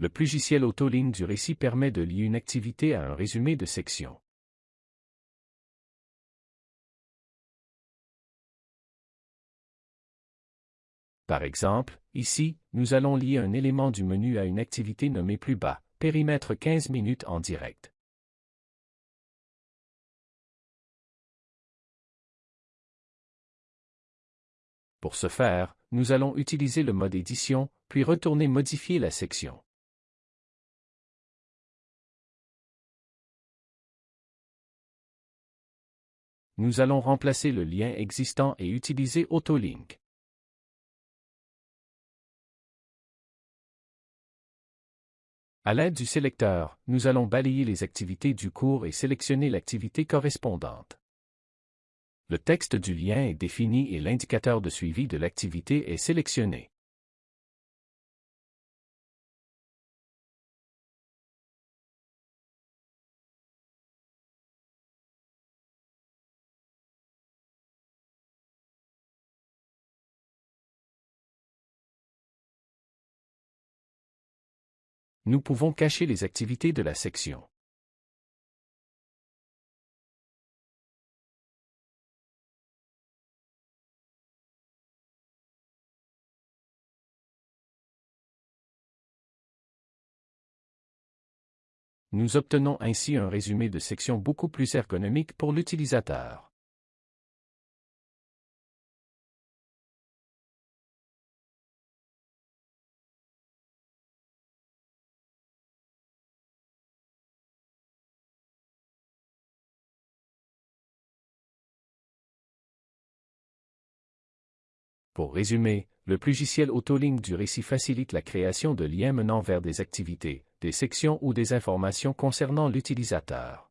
Le logiciel autoligne du récit permet de lier une activité à un résumé de section. Par exemple, ici, nous allons lier un élément du menu à une activité nommée plus bas, périmètre 15 minutes en direct. Pour ce faire, nous allons utiliser le mode édition, puis retourner modifier la section. Nous allons remplacer le lien existant et utiliser AutoLink. À l'aide du sélecteur, nous allons balayer les activités du cours et sélectionner l'activité correspondante. Le texte du lien est défini et l'indicateur de suivi de l'activité est sélectionné. Nous pouvons cacher les activités de la section. Nous obtenons ainsi un résumé de section beaucoup plus ergonomique pour l'utilisateur. Pour résumer, le logiciel autolink du récit facilite la création de liens menant vers des activités, des sections ou des informations concernant l'utilisateur.